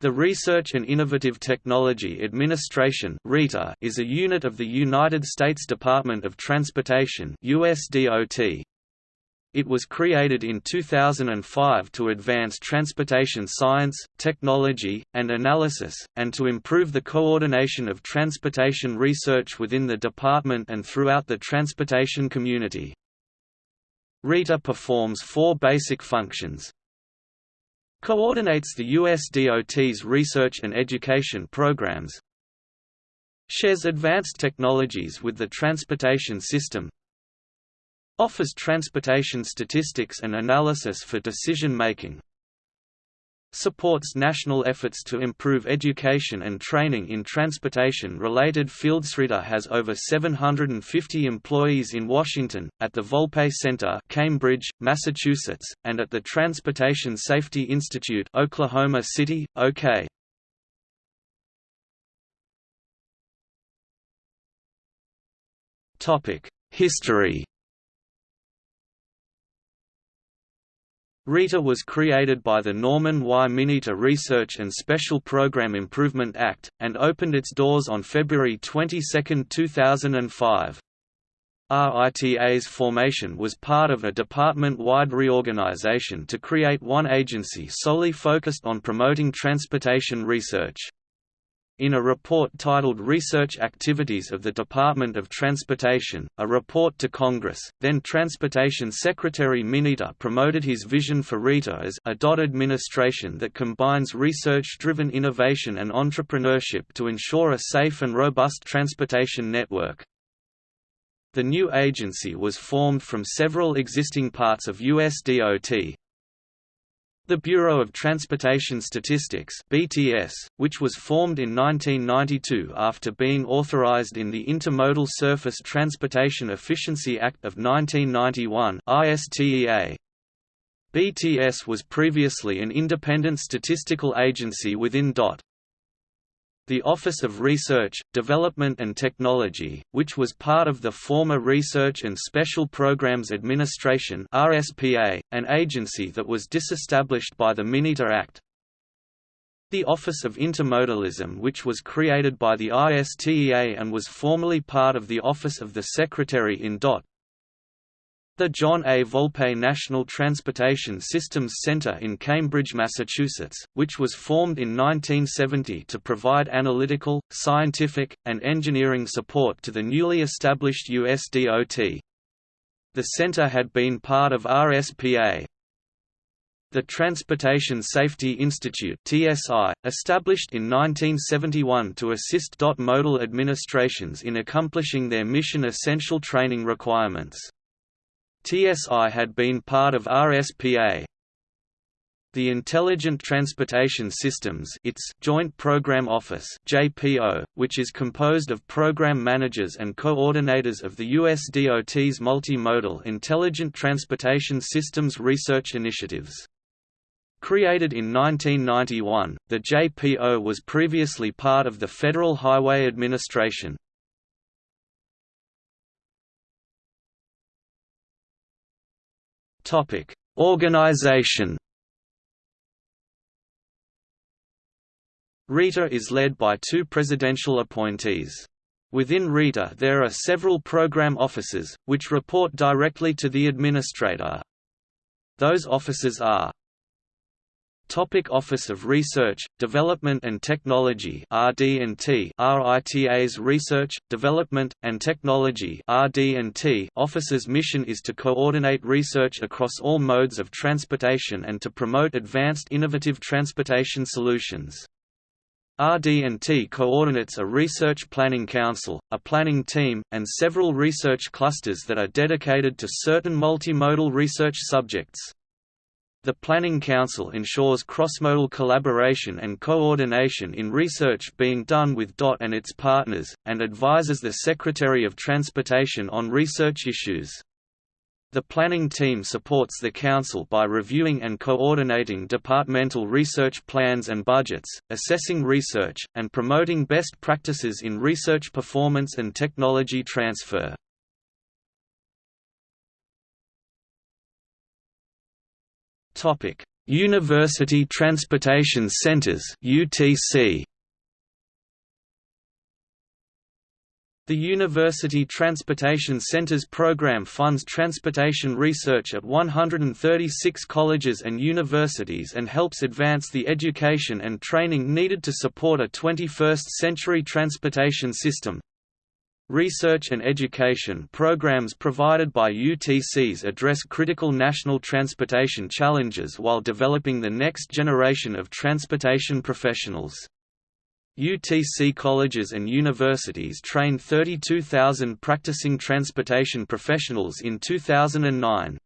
The Research and Innovative Technology Administration is a unit of the United States Department of Transportation USDOT. It was created in 2005 to advance transportation science, technology, and analysis, and to improve the coordination of transportation research within the department and throughout the transportation community. RITA performs four basic functions, Coordinates the USDOT's research and education programs Shares advanced technologies with the transportation system Offers transportation statistics and analysis for decision-making supports national efforts to improve education and training in transportation-related fields. RITA has over 750 employees in Washington, at the Volpe Center Cambridge, Massachusetts, and at the Transportation Safety Institute Oklahoma City, OK. History RITA was created by the Norman Y. Mineta Research and Special Program Improvement Act, and opened its doors on February 22, 2005. RITA's formation was part of a department-wide reorganization to create one agency solely focused on promoting transportation research. In a report titled Research Activities of the Department of Transportation, a report to Congress, then Transportation Secretary Mineta promoted his vision for RITA as a dot administration that combines research-driven innovation and entrepreneurship to ensure a safe and robust transportation network. The new agency was formed from several existing parts of USDOT, the Bureau of Transportation Statistics (BTS), which was formed in 1992 after being authorized in the Intermodal Surface Transportation Efficiency Act of 1991 (ISTEA). BTS was previously an independent statistical agency within DOT. The Office of Research, Development and Technology, which was part of the former Research and Special Programs Administration RSPA, an agency that was disestablished by the Mineta Act. The Office of Intermodalism which was created by the ISTEA and was formerly part of the Office of the Secretary in DOT, the John A. Volpe National Transportation Systems Center in Cambridge, Massachusetts, which was formed in 1970 to provide analytical, scientific, and engineering support to the newly established USDOT. The center had been part of RSPA, the Transportation Safety Institute (TSI), established in 1971 to assist DOT modal administrations in accomplishing their mission essential training requirements. TSI had been part of RSPA. The Intelligent Transportation Systems its Joint Program Office JPO, which is composed of program managers and coordinators of the USDOT's multimodal Intelligent Transportation Systems research initiatives. Created in 1991, the JPO was previously part of the Federal Highway Administration. Topic: Organization. RITA is led by two presidential appointees. Within RITA there are several program offices, which report directly to the administrator. Those offices are Topic Office of Research, Development and Technology RD&T RITA's Research, Development, and Technology RD&T Office's mission is to coordinate research across all modes of transportation and to promote advanced innovative transportation solutions. RD&T coordinates a research planning council, a planning team, and several research clusters that are dedicated to certain multimodal research subjects. The Planning Council ensures cross-modal collaboration and coordination in research being done with DOT and its partners, and advises the Secretary of Transportation on research issues. The planning team supports the Council by reviewing and coordinating departmental research plans and budgets, assessing research, and promoting best practices in research performance and technology transfer. Topic: University Transportation Centers UTC The University Transportation Centers program funds transportation research at 136 colleges and universities and helps advance the education and training needed to support a 21st-century transportation system. Research and education programs provided by UTCs address critical national transportation challenges while developing the next generation of transportation professionals. UTC colleges and universities trained 32,000 practicing transportation professionals in 2009.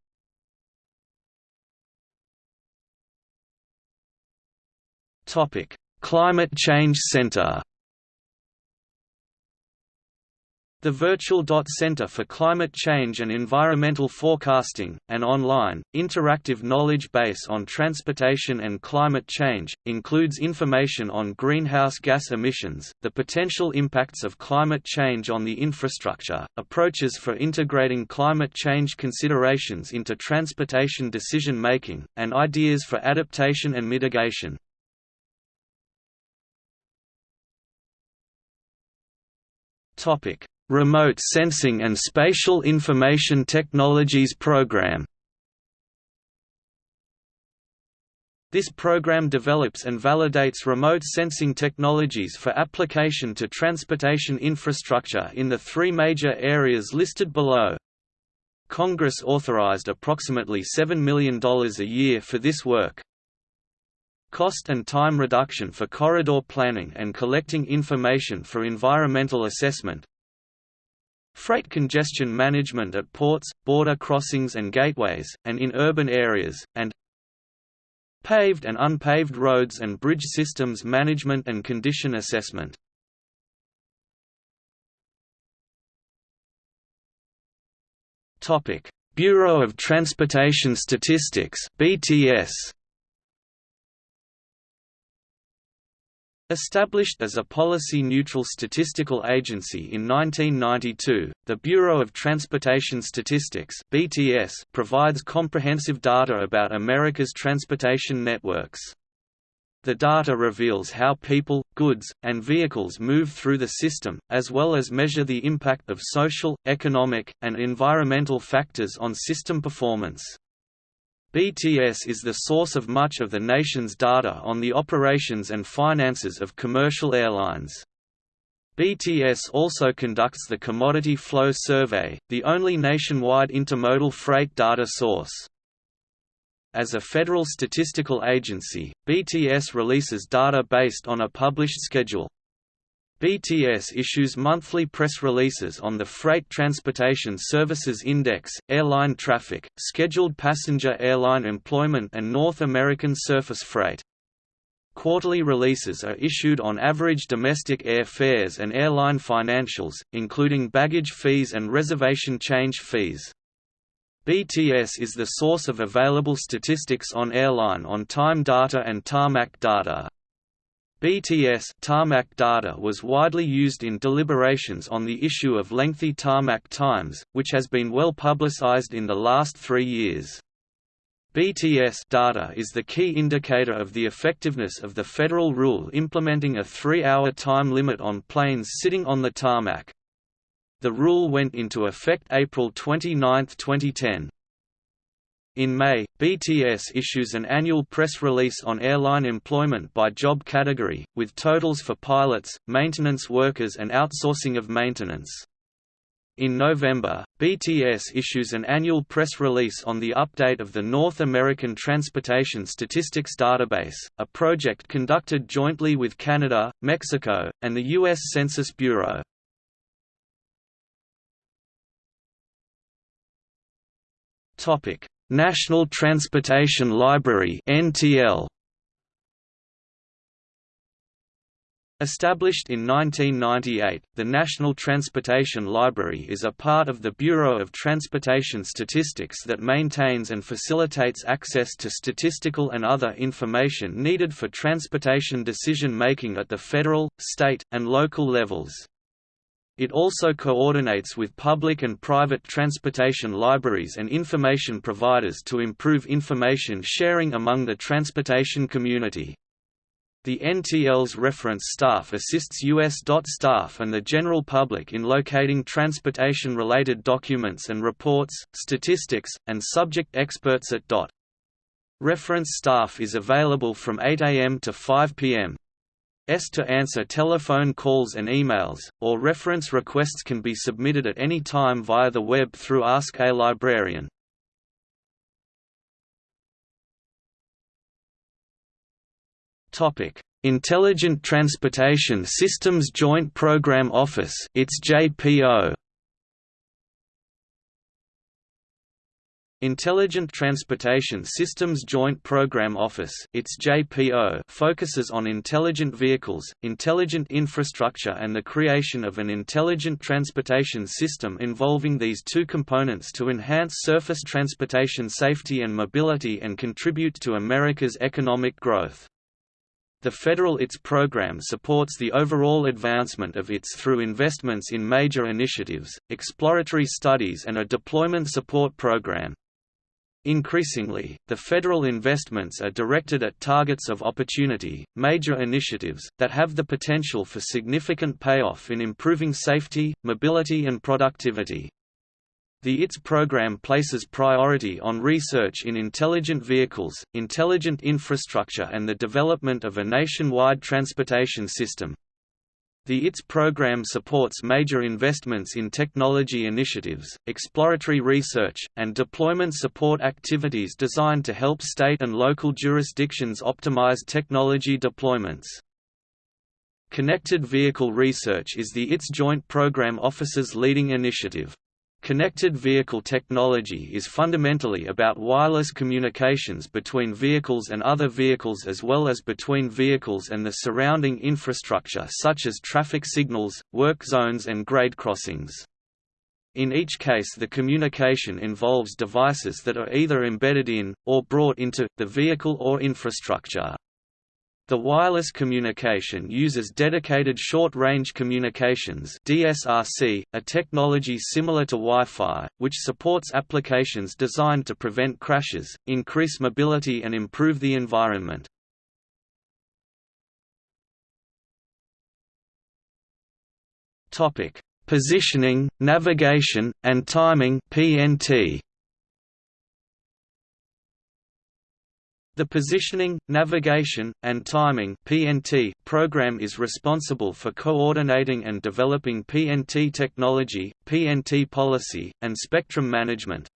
Topic: Climate Change Center The Virtual Dot Center for Climate Change and Environmental Forecasting, an online, interactive knowledge base on transportation and climate change, includes information on greenhouse gas emissions, the potential impacts of climate change on the infrastructure, approaches for integrating climate change considerations into transportation decision-making, and ideas for adaptation and mitigation. Topic Remote Sensing and Spatial Information Technologies Program This program develops and validates remote sensing technologies for application to transportation infrastructure in the three major areas listed below. Congress authorized approximately $7 million a year for this work. Cost and time reduction for corridor planning and collecting information for environmental assessment, Freight congestion management at ports, border crossings and gateways, and in urban areas, and paved and unpaved roads and bridge systems management and condition assessment. Bureau of Transportation Statistics BTS Established as a policy-neutral statistical agency in 1992, the Bureau of Transportation Statistics (BTS) provides comprehensive data about America's transportation networks. The data reveals how people, goods, and vehicles move through the system, as well as measure the impact of social, economic, and environmental factors on system performance. BTS is the source of much of the nation's data on the operations and finances of commercial airlines. BTS also conducts the Commodity Flow Survey, the only nationwide intermodal freight data source. As a federal statistical agency, BTS releases data based on a published schedule. BTS issues monthly press releases on the Freight Transportation Services Index, airline traffic, scheduled passenger airline employment and North American surface freight. Quarterly releases are issued on average domestic air fares and airline financials, including baggage fees and reservation change fees. BTS is the source of available statistics on airline on-time data and tarmac data. BTS tarmac data was widely used in deliberations on the issue of lengthy tarmac times, which has been well publicized in the last three years. BTS data is the key indicator of the effectiveness of the federal rule implementing a three-hour time limit on planes sitting on the tarmac. The rule went into effect April 29, 2010. In May, BTS issues an annual press release on airline employment by job category, with totals for pilots, maintenance workers and outsourcing of maintenance. In November, BTS issues an annual press release on the update of the North American Transportation Statistics Database, a project conducted jointly with Canada, Mexico, and the U.S. Census Bureau. Topic: National Transportation Library (NTL). Established in 1998, the National Transportation Library is a part of the Bureau of Transportation Statistics that maintains and facilitates access to statistical and other information needed for transportation decision-making at the federal, state, and local levels. It also coordinates with public and private transportation libraries and information providers to improve information sharing among the transportation community. The NTL's reference staff assists US DOT staff and the general public in locating transportation-related documents and reports, statistics, and subject experts at DOT. Reference staff is available from 8 am to 5 pm. S to answer telephone calls and emails, or reference requests can be submitted at any time via the web through Ask a Librarian. Topic: Intelligent Transportation Systems Joint Program Office, its JPO. Intelligent Transportation Systems Joint Program Office its JPO focuses on intelligent vehicles, intelligent infrastructure and the creation of an intelligent transportation system involving these two components to enhance surface transportation safety and mobility and contribute to America's economic growth. The federal ITS program supports the overall advancement of ITS through investments in major initiatives, exploratory studies and a deployment support program. Increasingly, the federal investments are directed at targets of opportunity, major initiatives, that have the potential for significant payoff in improving safety, mobility and productivity. The ITS program places priority on research in intelligent vehicles, intelligent infrastructure and the development of a nationwide transportation system. The ITS program supports major investments in technology initiatives, exploratory research, and deployment support activities designed to help state and local jurisdictions optimize technology deployments. Connected Vehicle Research is the ITS Joint Program Office's leading initiative. Connected vehicle technology is fundamentally about wireless communications between vehicles and other vehicles as well as between vehicles and the surrounding infrastructure such as traffic signals, work zones and grade crossings. In each case the communication involves devices that are either embedded in, or brought into, the vehicle or infrastructure. The wireless communication uses dedicated short-range communications DSRC, a technology similar to Wi-Fi, which supports applications designed to prevent crashes, increase mobility and improve the environment. Positioning, navigation, and timing PNT. The Positioning, Navigation, and Timing (PNT) program is responsible for coordinating and developing PNT technology, PNT policy, and spectrum management.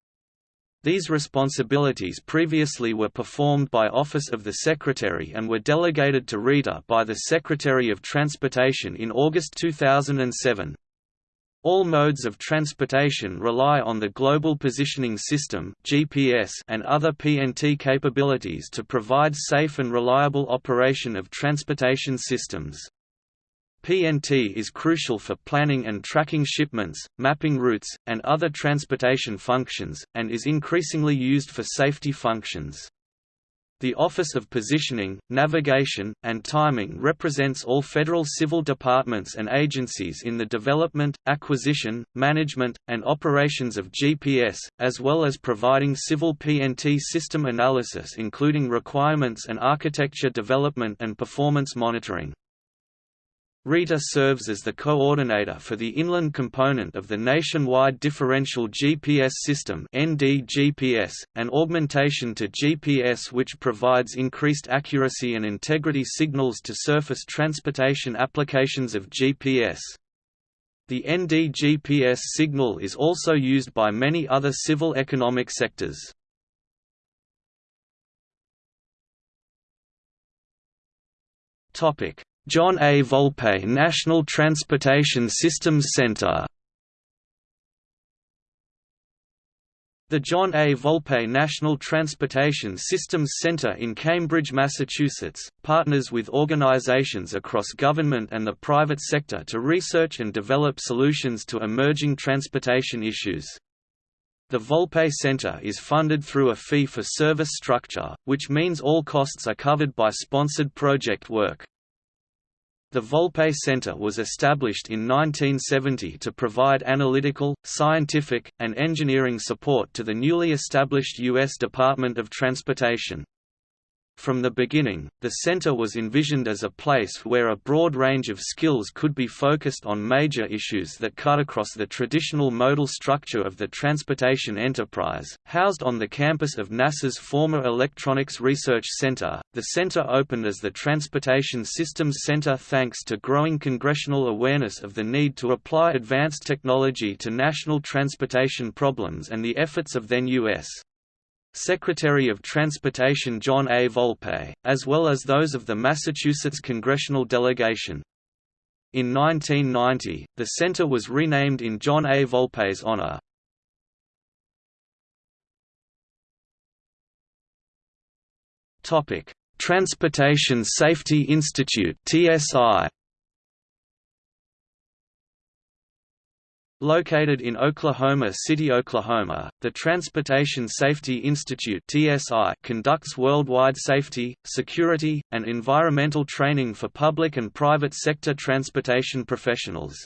These responsibilities previously were performed by Office of the Secretary and were delegated to RITA by the Secretary of Transportation in August 2007. All modes of transportation rely on the Global Positioning System (GPS) and other PNT capabilities to provide safe and reliable operation of transportation systems. PNT is crucial for planning and tracking shipments, mapping routes, and other transportation functions, and is increasingly used for safety functions. The Office of Positioning, Navigation, and Timing represents all federal civil departments and agencies in the development, acquisition, management, and operations of GPS, as well as providing civil PNT system analysis including requirements and architecture development and performance monitoring. RITA serves as the coordinator for the inland component of the Nationwide Differential GPS System (NDGPS), an augmentation to GPS which provides increased accuracy and integrity signals to surface transportation applications of GPS. The NDGPS signal is also used by many other civil economic sectors. Topic: John A. Volpe National Transportation Systems Center The John A. Volpe National Transportation Systems Center in Cambridge, Massachusetts, partners with organizations across government and the private sector to research and develop solutions to emerging transportation issues. The Volpe Center is funded through a fee-for-service structure, which means all costs are covered by sponsored project work. The Volpe Center was established in 1970 to provide analytical, scientific, and engineering support to the newly established U.S. Department of Transportation. From the beginning, the center was envisioned as a place where a broad range of skills could be focused on major issues that cut across the traditional modal structure of the transportation enterprise. Housed on the campus of NASA's former Electronics Research Center, the center opened as the Transportation Systems Center thanks to growing congressional awareness of the need to apply advanced technology to national transportation problems and the efforts of then U.S. Secretary of Transportation John A. Volpe, as well as those of the Massachusetts congressional delegation. In 1990, the center was renamed in John A. Volpe's honor. Transportation Safety Institute (TSI). Located in Oklahoma City, Oklahoma, the Transportation Safety Institute (TSI) conducts worldwide safety, security, and environmental training for public and private sector transportation professionals.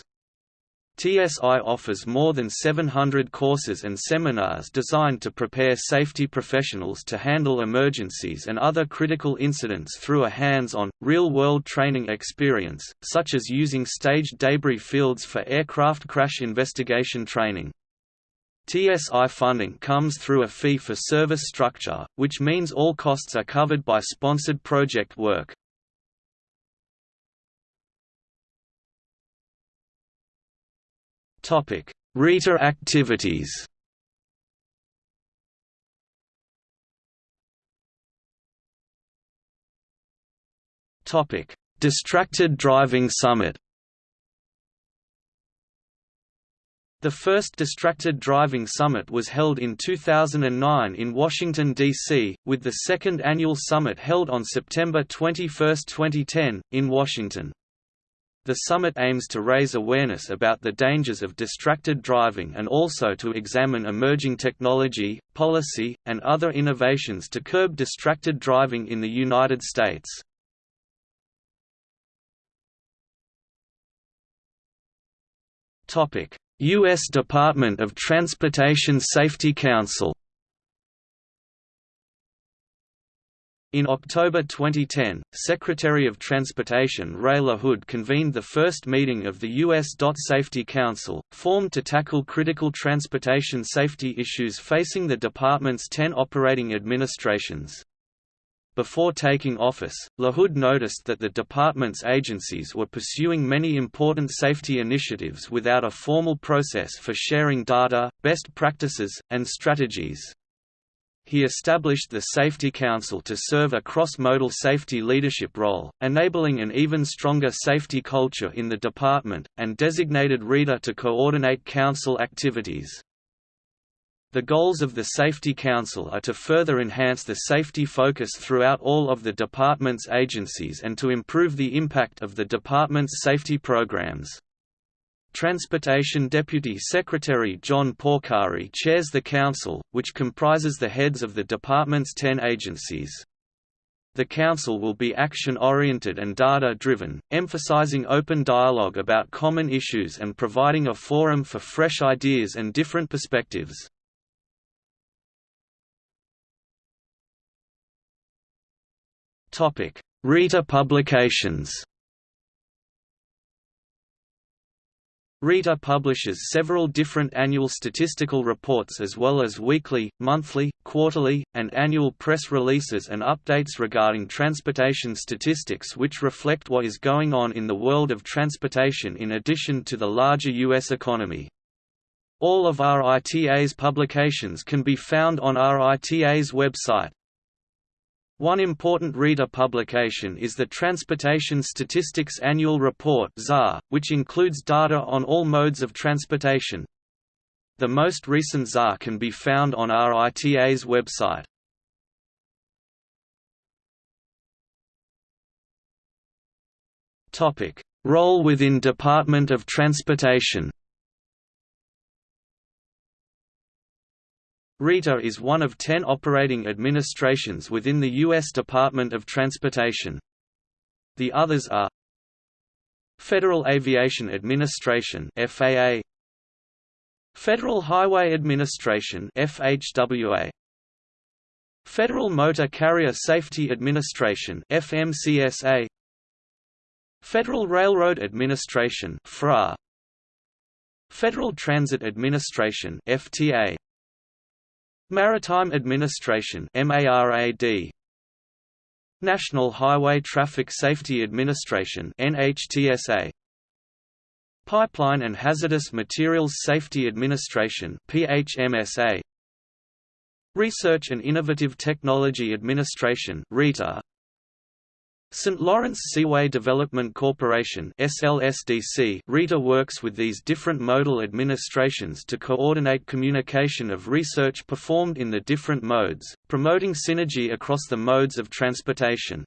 TSI offers more than 700 courses and seminars designed to prepare safety professionals to handle emergencies and other critical incidents through a hands-on, real-world training experience, such as using staged debris fields for aircraft crash investigation training. TSI funding comes through a fee-for-service structure, which means all costs are covered by sponsored project work. Topic: RITA activities. Topic: Distracted Driving Summit. The first Distracted Driving Summit was held in 2009 in Washington, D.C., with the second annual summit held on September 21, 2010, in Washington. The summit aims to raise awareness about the dangers of distracted driving and also to examine emerging technology, policy, and other innovations to curb distracted driving in the United States. U.S. Department of Transportation Safety Council In October 2010, Secretary of Transportation Ray LaHood convened the first meeting of the U.S. DOT Safety Council, formed to tackle critical transportation safety issues facing the department's ten operating administrations. Before taking office, LaHood noticed that the department's agencies were pursuing many important safety initiatives without a formal process for sharing data, best practices, and strategies. He established the Safety Council to serve a cross-modal safety leadership role, enabling an even stronger safety culture in the department, and designated RITA to coordinate council activities. The goals of the Safety Council are to further enhance the safety focus throughout all of the department's agencies and to improve the impact of the department's safety programs. Transportation Deputy Secretary John Porcari chairs the council, which comprises the heads of the department's ten agencies. The council will be action-oriented and data-driven, emphasizing open dialogue about common issues and providing a forum for fresh ideas and different perspectives. RITA publications RITA publishes several different annual statistical reports as well as weekly, monthly, quarterly, and annual press releases and updates regarding transportation statistics which reflect what is going on in the world of transportation in addition to the larger U.S. economy. All of RITA's publications can be found on RITA's website. One important RITA publication is the Transportation Statistics Annual Report which includes data on all modes of transportation. The most recent TSAR can be found on RITA's website. Role within Department of Transportation RITA is one of ten operating administrations within the U.S. Department of Transportation. The others are Federal Aviation Administration FAA Federal Highway Administration FHWA Federal Motor Carrier Safety Administration FMCSA Federal Railroad Administration FRA Federal Transit Administration FTA Maritime Administration MARAD National Highway Traffic Safety Administration NHTSA Pipeline and Hazardous Materials Safety Administration PHMSA Research and Innovative Technology Administration RITA St. Lawrence Seaway Development Corporation SLSDC RITA works with these different modal administrations to coordinate communication of research performed in the different modes, promoting synergy across the modes of transportation.